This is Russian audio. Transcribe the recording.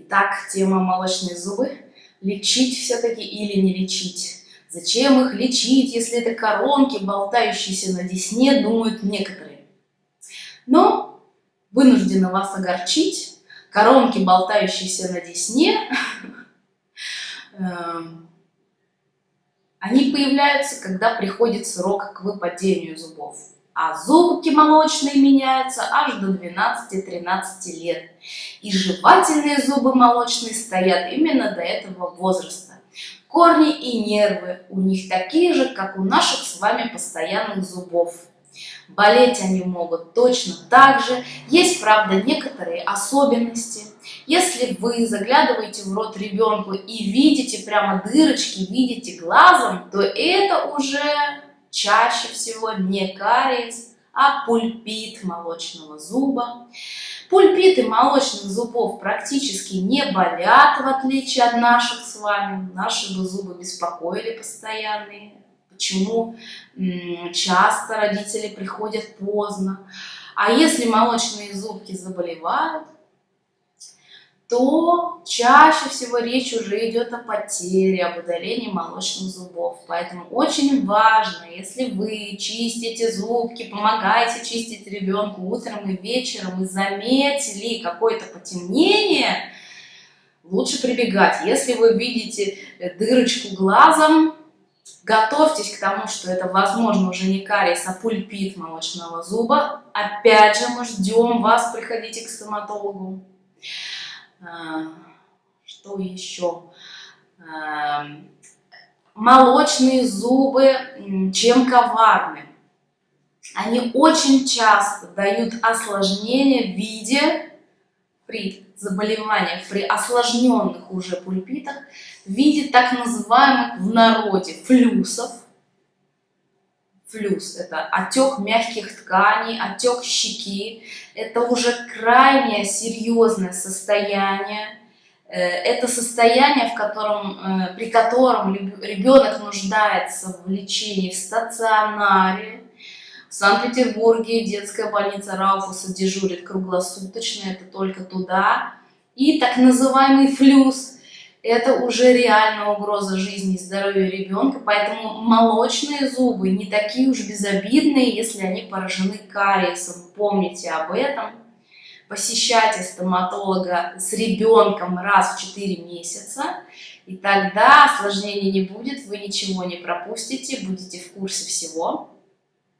Итак, тема молочные зубы. Лечить все-таки или не лечить? Зачем их лечить, если это коронки, болтающиеся на десне, думают некоторые. Но вынуждена вас огорчить. Коронки, болтающиеся на десне, эм, они появляются, когда приходит срок к выпадению зубов а зубки молочные меняются аж до 12-13 лет. И жевательные зубы молочные стоят именно до этого возраста. Корни и нервы у них такие же, как у наших с вами постоянных зубов. Болеть они могут точно так же. Есть, правда, некоторые особенности. Если вы заглядываете в рот ребенку и видите прямо дырочки, видите глазом, то это уже чаще всего не кариес, а пульпит молочного зуба. Пульпиты молочных зубов практически не болят, в отличие от наших с вами. Наши бы зубы беспокоили постоянные. Почему часто родители приходят поздно. А если молочные зубки заболевают, то чаще всего речь уже идет о потере, об удалении молочных зубов. Поэтому очень важно, если вы чистите зубки, помогаете чистить ребенку утром и вечером, и заметили какое-то потемнение, лучше прибегать. Если вы видите дырочку глазом, готовьтесь к тому, что это, возможно, уже не кариес, а пульпит молочного зуба. Опять же, мы ждем вас, приходите к стоматологу. А, что еще? А, молочные зубы, чем коварны? Они очень часто дают осложнения в виде, при заболеваниях, при осложненных уже пульпитах, в виде так называемых в народе флюсов. Флюс – это отек мягких тканей, отек щеки. Это уже крайне серьезное состояние. Э, это состояние, в котором, э, при котором ребенок нуждается в лечении в стационаре. В Санкт-Петербурге детская больница Рауфуса дежурит круглосуточно, это только туда. И так называемый флюс – это уже реальная угроза жизни и здоровья ребенка, поэтому молочные зубы не такие уж безобидные, если они поражены кариесом. Помните об этом. Посещайте стоматолога с ребенком раз в 4 месяца, и тогда осложнений не будет, вы ничего не пропустите, будете в курсе всего.